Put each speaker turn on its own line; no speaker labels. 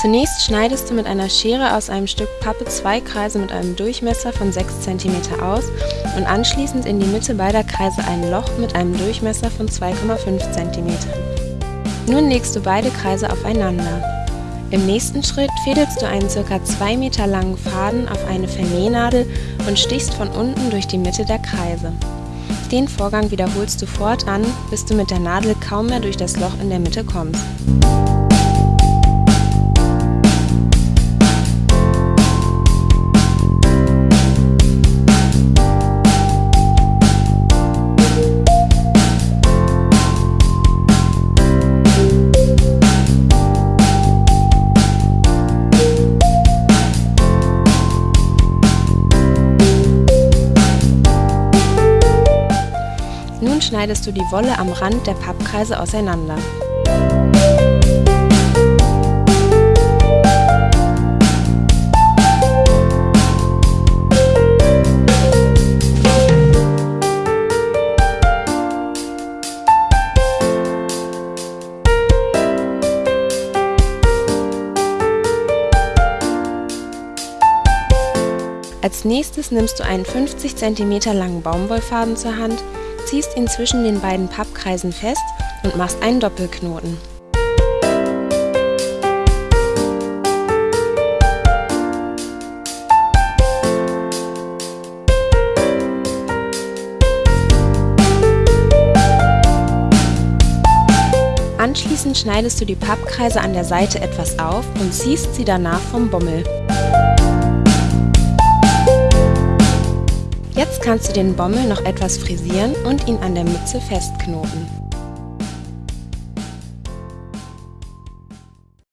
Zunächst schneidest du mit einer Schere aus einem Stück Pappe zwei Kreise mit einem Durchmesser von 6 cm aus und anschließend in die Mitte beider Kreise ein Loch mit einem Durchmesser von 2,5 cm. Nun legst du beide Kreise aufeinander. Im nächsten Schritt fädelst du einen ca. 2 Meter langen Faden auf eine Vernähnadel und stichst von unten durch die Mitte der Kreise. Den Vorgang wiederholst du fortan, bis du mit der Nadel kaum mehr durch das Loch in der Mitte kommst. Schneidest du die Wolle am Rand der Pappkreise auseinander. Als nächstes nimmst du einen 50 cm langen Baumwollfaden zur Hand, ziehst ihn zwischen den beiden Pappkreisen fest und machst einen Doppelknoten. Anschließend schneidest du die Pappkreise an der Seite etwas auf und ziehst sie danach vom Bommel. Jetzt kannst du den Bommel noch etwas frisieren und ihn an der Mütze festknoten.